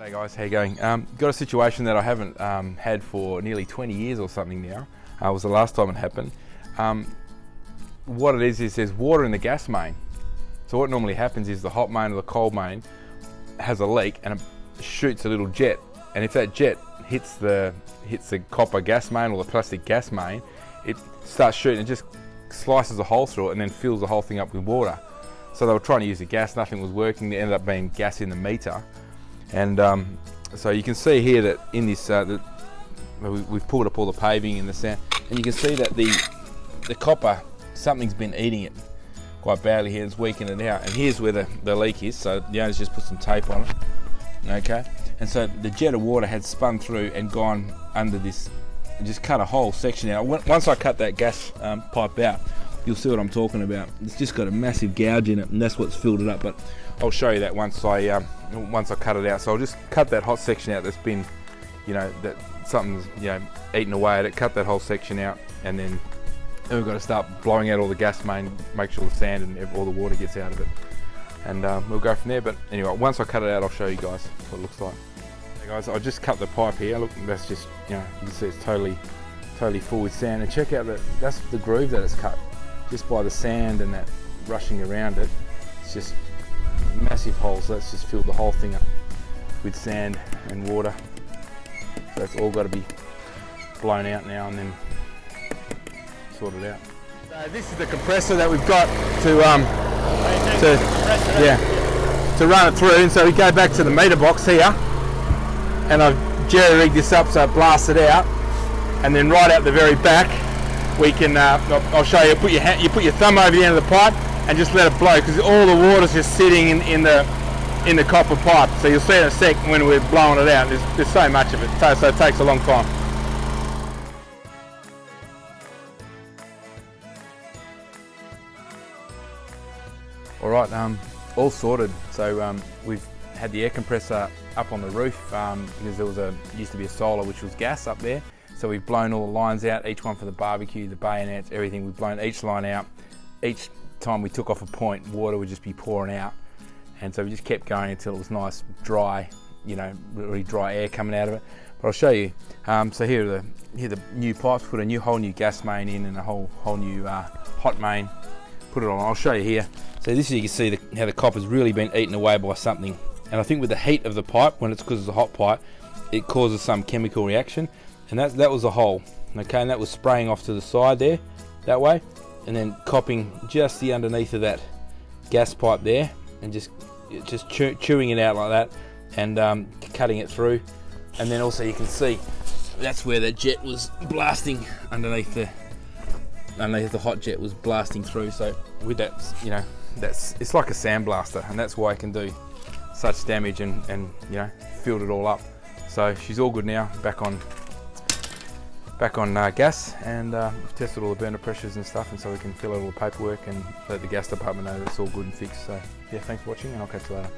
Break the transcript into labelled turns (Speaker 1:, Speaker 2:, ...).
Speaker 1: G'day guys, how you going? Um, got a situation that I haven't um, had for nearly 20 years or something now. Uh, was the last time it happened. Um, what it is is there's water in the gas main. So what normally happens is the hot main or the cold main has a leak and it shoots a little jet. And if that jet hits the hits the copper gas main or the plastic gas main, it starts shooting. It just slices a hole through it and then fills the whole thing up with water. So they were trying to use the gas, nothing was working. There ended up being gas in the meter. And um, so you can see here that in this, uh, that we've pulled up all the paving and the sand, and you can see that the, the copper, something's been eating it quite badly here, it's weakening it out. And here's where the, the leak is, so the owner's just put some tape on it, okay? And so the jet of water had spun through and gone under this, just cut a whole section out. Once I cut that gas um, pipe out, you'll see what I'm talking about. It's just got a massive gouge in it, and that's what's filled it up. But I'll show you that once I um, once I cut it out. So I'll just cut that hot section out that's been, you know, that something's you know eaten away at it. Cut that whole section out, and then, then we've got to start blowing out all the gas main, make sure the sand and all the water gets out of it, and um, we'll go from there. But anyway, once I cut it out, I'll show you guys what it looks like. Hey guys, I just cut the pipe here. Look, that's just you know you can see it's totally totally full with sand. And check out that that's the groove that it's cut just by the sand and that rushing around it. It's just massive holes. So let's just fill the whole thing up with sand and water. So it's all got to be blown out now and then sorted out. So this is the compressor that we've got to um to yeah to run it through. And so we go back to the meter box here, and I've jerry rigged this up so it blasts it out, and then right out the very back we can, uh, I'll show you, put your, hand, you put your thumb over the end of the pipe and just let it blow because all the water's just sitting in, in, the in the copper pipe. So you'll see in a sec when we're blowing it out, there's, there's so much of it, so, so it takes a long time. All right, um, all sorted. So um, we've had the air compressor up on the roof um, because there was a used to be a solar which was gas up there. So we've blown all the lines out, each one for the barbecue, the bayonets, everything. We've blown each line out. Each time we took off a point, water would just be pouring out. And so we just kept going until it was nice, dry, you know, really dry air coming out of it. But I'll show you. Um, so here are the here are the new pipes. Put a new whole new gas main in and a whole whole new uh, hot main. Put it on. I'll show you here. So this you can see the, how the copper's really been eaten away by something. And I think with the heat of the pipe, when it's because it's a hot pipe, it causes some chemical reaction and that, that was a hole okay and that was spraying off to the side there that way and then copping just the underneath of that gas pipe there and just just chew, chewing it out like that and um, cutting it through. And then also you can see that's where the jet was blasting underneath the underneath the hot jet was blasting through. So with that you know that's it's like a sandblaster and that's why it can do such damage and and you know filled it all up. So she's all good now back on back on uh, gas and uh, we've tested all the burner pressures and stuff and so we can fill out all the paperwork and let the gas department know that it's all good and fixed. So yeah, thanks for watching and I'll catch you later.